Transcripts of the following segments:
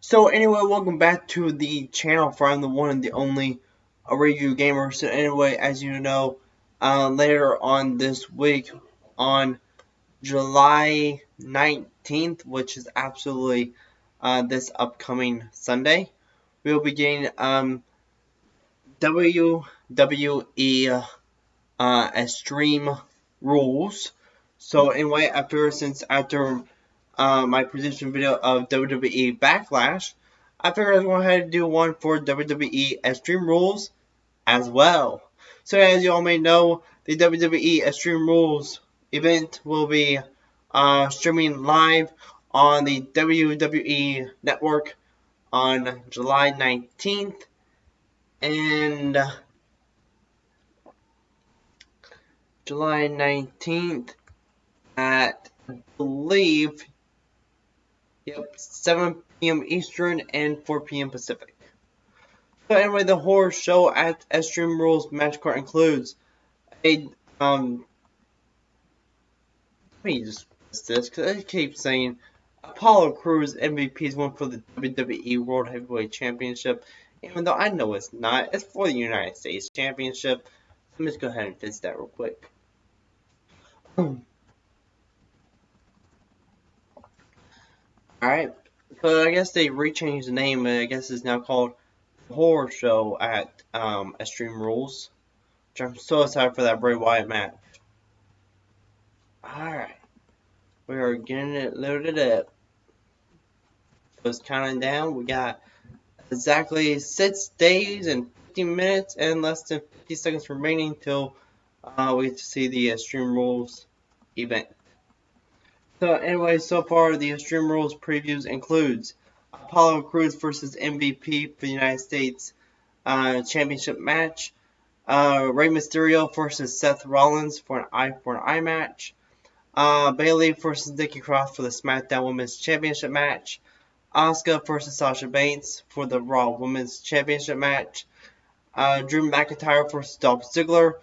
So anyway, welcome back to the channel for I'm the one and the only review gamer. So anyway, as you know, uh, later on this week, on July 19th, which is absolutely uh, this upcoming Sunday, we will be getting um, WWE uh, Extreme Rules. So anyway, after since after uh, my prediction video of WWE Backlash, I figured I was going to have to do one for WWE Extreme Rules as well. So as you all may know, the WWE Extreme Rules event will be uh, streaming live on the WWE Network on July 19th. And uh, July 19th at, I believe, Yep, 7 p.m. Eastern and 4 p.m. Pacific. So anyway, the horror show at Extreme Rules match card includes a um. Let me just this because I keep saying Apollo Crews MVP is one for the WWE World Heavyweight Championship, even though I know it's not. It's for the United States Championship. Let me just go ahead and fix that real quick. Alright, so I guess they rechanged the name, I guess it's now called Horror Show at um, Extreme Rules. Which I'm so excited for that Bray Wyatt match. Alright, we are getting it loaded up. So it's counting down, we got exactly 6 days and 15 minutes and less than 50 seconds remaining till uh, we get to see the Extreme Rules event. So anyway, so far the Extreme Rules previews includes Apollo Crews versus MVP for the United States uh, Championship match, uh, Rey Mysterio versus Seth Rollins for an eye for an eye match, uh, Bayley versus Nikki Cross for the SmackDown Women's Championship match, Asuka versus Sasha Banks for the Raw Women's Championship match, uh, Drew McIntyre versus Dolph Ziggler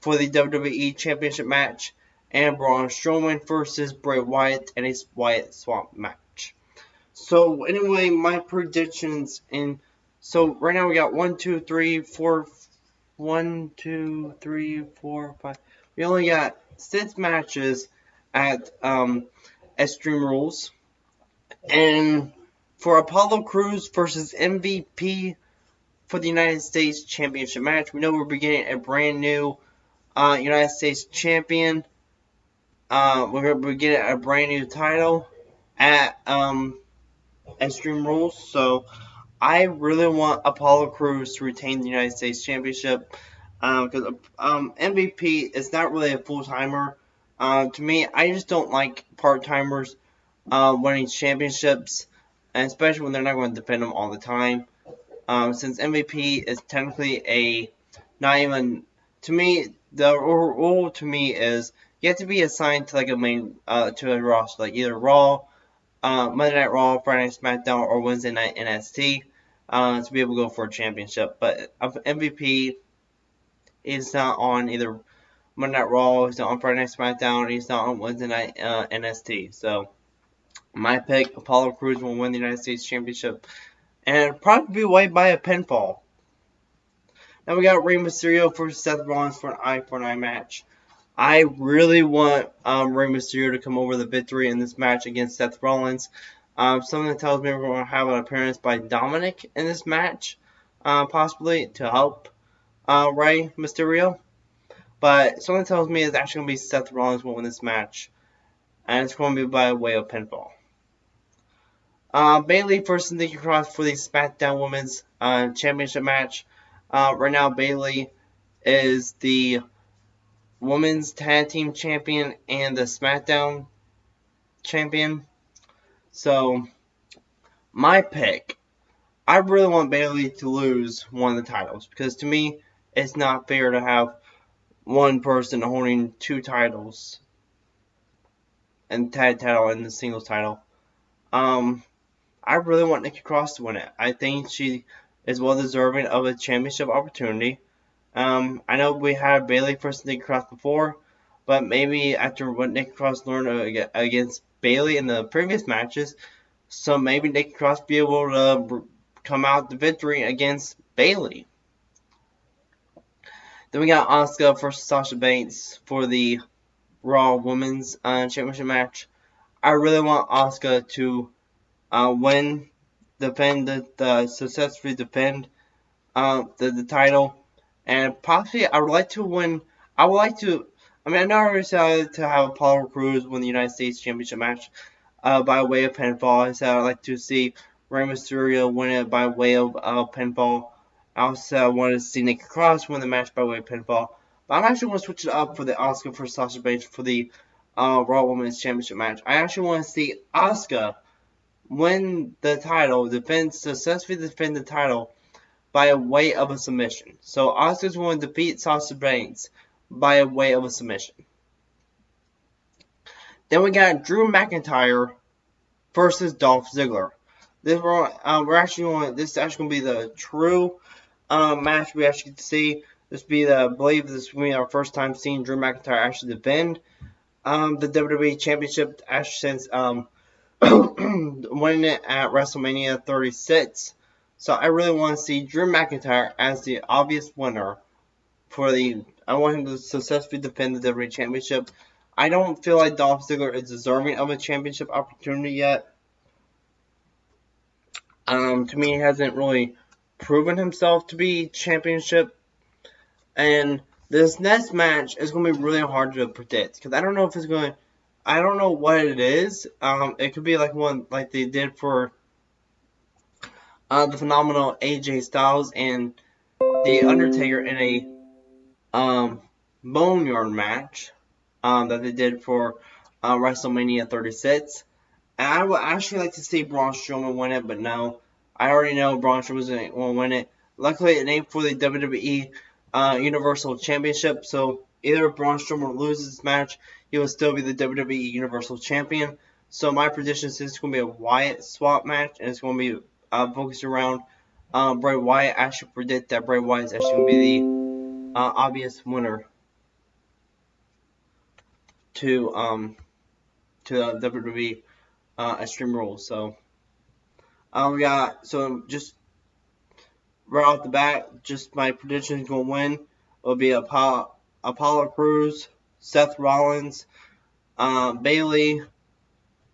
for the WWE Championship match, and Braun Strowman versus Bray Wyatt in a Wyatt Swamp match. So anyway, my predictions in so right now we got one, two, three, four, one, two, three, four, five. We only got six matches at um, Extreme Rules, and for Apollo Crews versus MVP for the United States Championship match, we know we're beginning a brand new uh, United States champion uh, we're going to get a brand new title at um, Extreme Rules. So I really want Apollo Crews to retain the United States Championship because um, um, MVP is not really a full timer. Uh, to me, I just don't like part timers uh, winning championships, and especially when they're not going to defend them all the time. Um, since MVP is technically a not even to me, the rule to me is you have to be assigned to like a main uh, to a roster, like either Raw, uh, Monday Night Raw, Friday Night SmackDown, or Wednesday Night NXT uh, to be able to go for a championship. But MVP is not on either Monday Night Raw, he's not on Friday Night SmackDown, he's not on Wednesday Night uh, NXT. So my pick, Apollo Crews will win the United States Championship, and probably be way by a pinfall. Now we got Rey Mysterio versus Seth Rollins for an eye for an eye match. I really want um, Rey Mysterio to come over the victory in this match against Seth Rollins. Um, something tells me we're going to have an appearance by Dominic in this match, uh, possibly to help uh, Rey Mysterio. But something tells me it's actually going to be Seth Rollins will win this match, and it's going to be by way of pinfall. Uh, Bayley versus Nikki Cross for the SmackDown Women's uh, Championship match. Uh, right now, Bayley is the Women's Tag Team Champion and the SmackDown Champion. So, my pick, I really want Bayley to lose one of the titles because to me, it's not fair to have one person holding two titles and tag title and the singles title. Um, I really want Nikki Cross to win it. I think she is well deserving of a championship opportunity. Um, I know we had Bayley versus Nikki Cross before, but maybe after what Nikki Cross learned against Bayley in the previous matches, So maybe Nikki Cross be able to come out the victory against Bayley. Then we got Asuka versus Sasha Banks for the Raw Women's uh, Championship match. I really want Asuka to uh, win, defend the, the successfully defend uh, the, the title, and possibly I would like to win. I would like to. I mean, I know I decided to have Apollo Crews win the United States Championship match uh, by way of pinfall. I said I'd like to see Rey Mysterio win it by way of uh, pinfall. I also wanted to see Nikki Cross win the match by way of pinfall. But I'm actually going to switch it up for the Asuka for Sasha Banks for the uh, Raw Women's Championship match. I actually want to see Asuka win the title, defend successfully defend the title by a way of a submission. So going to defeat Sasha Banks by a way of a submission. Then we got Drew McIntyre versus Dolph Ziggler. This we're, uh, we're actually going. This is actually going to be the true uh, match we actually get see. This be the I believe this will be our first time seeing Drew McIntyre actually defend um, the WWE Championship actually since um, winning it at WrestleMania 36. So I really want to see Drew McIntyre as the obvious winner for the. I want him to successfully defend the WWE Championship. I don't feel like Dolph Ziggler is deserving of a championship opportunity yet. Um, to me, he hasn't really proven himself to be championship. And this next match is going to be really hard to predict because I don't know if it's going. I don't know what it is. Um, it could be like one like they did for uh, the phenomenal AJ Styles and the Undertaker in a um, Boneyard match um, that they did for uh, WrestleMania 36. And I would actually like to see Braun Strowman win it, but no. I already know Braun Strowman will win it. Luckily, it ain't for the WWE uh, Universal Championship, so either Braun Strowman loses this match, he will still be the WWE Universal Champion. So my prediction is it's going to be a Wyatt Swamp match, and it's going to be uh, focused around um, Bray Wyatt. I should predict that Bray Wyatt is actually going to be the uh, obvious winner to um to the WWE uh, Extreme Rules. So um, we got so just right off the bat, just my prediction is going to win will be Apollo, Apollo Crews, Seth Rollins, uh, Bayley.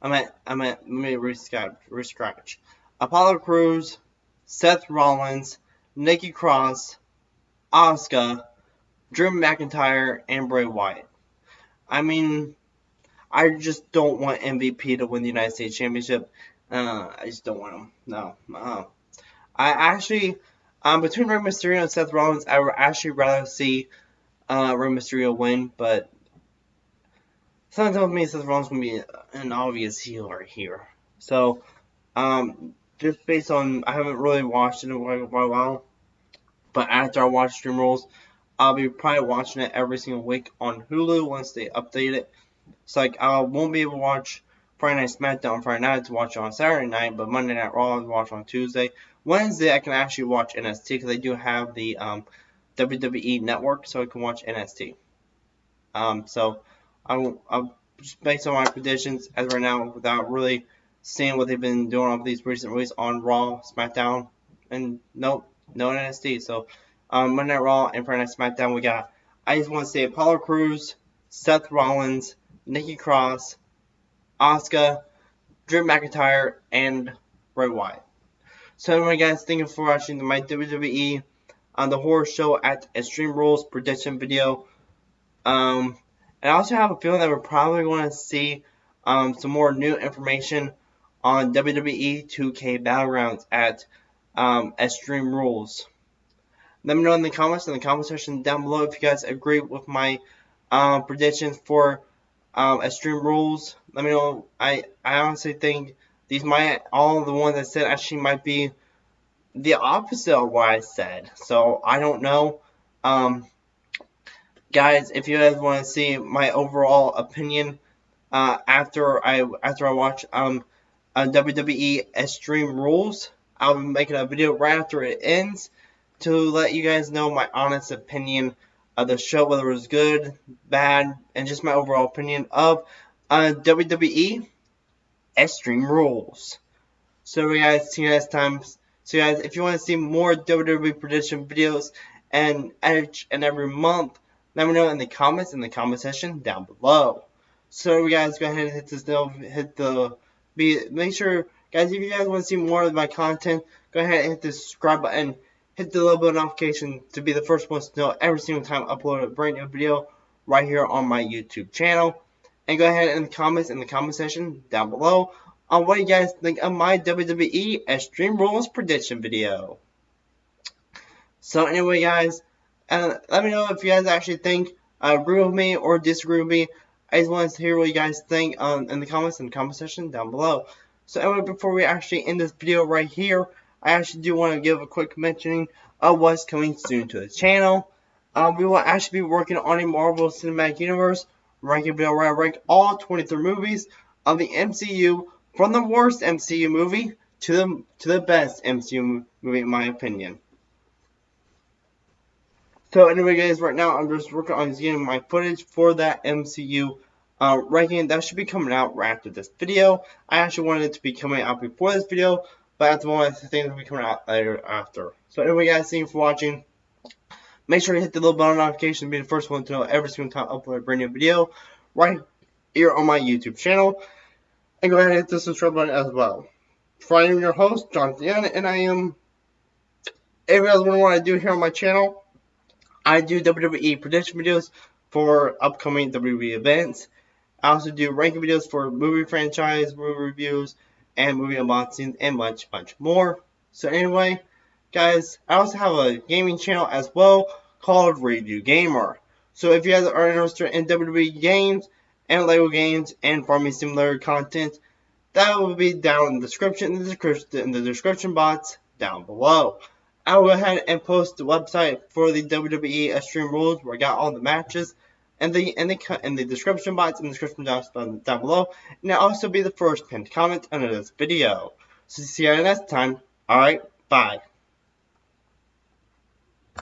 I'm at I'm at let me rescratch rescratch. Apollo Crews, Seth Rollins, Nikki Cross, Asuka, Drew McIntyre, and Bray Wyatt. I mean, I just don't want MVP to win the United States Championship. Uh, I just don't want him. No. Uh, I actually, um, between Rey Mysterio and Seth Rollins, I would actually rather see uh, Rey Mysterio win, but something tells me Seth Rollins to be an obvious healer here. So, um, just based on, I haven't really watched it in a while, but after I watch Stream Rules, I'll be probably watching it every single week on Hulu once they update it. It's like I won't be able to watch Friday Night SmackDown Friday night to watch on Saturday night, but Monday Night Raw to watch on Tuesday. Wednesday I can actually watch NXT because they do have the um, WWE Network, so I can watch NXT. Um, so I'm, I'm just based on my predictions as right now, without really seeing what they've been doing on these recent weeks on Raw, SmackDown, and no, no NXT. So um, Monday Night Raw and Friday Night SmackDown, we got. I just want to say Apollo Crews, Seth Rollins, Nikki Cross, Asuka, Drew McIntyre, and Bray Wyatt. So anyway, guys, thank you for watching my WWE on the horror show at Extreme Rules prediction video. Um, and I also have a feeling that we're probably going to see um, some more new information on WWE 2K Battlegrounds at um, Extreme Rules. Let me know in the comments in the comment section down below if you guys agree with my um, predictions for um, Extreme Rules. Let me know. I I honestly think these might all the ones I said actually might be the opposite of what I said. So I don't know. Um, guys, if you guys want to see my overall opinion uh, after I after I watch um, uh, WWE Extreme Rules, I'll be making a video right after it ends to let you guys know my honest opinion of the show, whether it was good, bad, and just my overall opinion of uh, WWE Extreme Rules. So guys, see you next time. So guys, if you want to see more WWE prediction videos and each and every month, let me know in the comments in the comment section down below. So guys, go ahead and hit this hit the be make sure guys if you guys want to see more of my content, go ahead and hit the subscribe button, hit the little bell notification to be the first ones to know every single time I upload a brand new video right here on my YouTube channel. And go ahead in the comments in the comment section down below on what you guys think of my WWE Extreme Rules prediction video. So anyway guys, uh, let me know if you guys actually think uh, agree with me or disagree with me. I just want to hear what you guys think um, in the comments the comment section down below. So anyway, before we actually end this video right here, I actually do want to give a quick mentioning of what's coming soon to the channel. Um, we will actually be working on a Marvel Cinematic Universe ranking video where I rank all 23 movies of the MCU from the worst MCU movie to the to the best MCU movie in my opinion. So anyway guys, right now I'm just working on getting my footage for that MCU uh, ranking. That should be coming out right after this video. I actually wanted it to be coming out before this video, but at the moment I think it'll be coming out later after. So anyway guys, thank you for watching. Make sure to hit the little bell notification to be the first one to know every single time I upload a brand new video right here on my YouTube channel. And go ahead and hit the subscribe button as well. I am your host, Jonathan, and I am, if you guys what I do here on my channel, I do WWE prediction videos for upcoming WWE events. I also do ranking videos for movie franchise, movie reviews, and movie unboxings, and much, much more. So anyway, guys, I also have a gaming channel as well called Review Gamer. So if you guys are interested in WWE games and Lego games and farming simulator content, that will be down in the description in the description in the description box down below. I will go ahead and post the website for the WWE Extreme Rules where I got all the matches and the in the in the description box in the description box down, down below, and I'll also be the first pinned comment under this video. So see you next time. Alright, bye.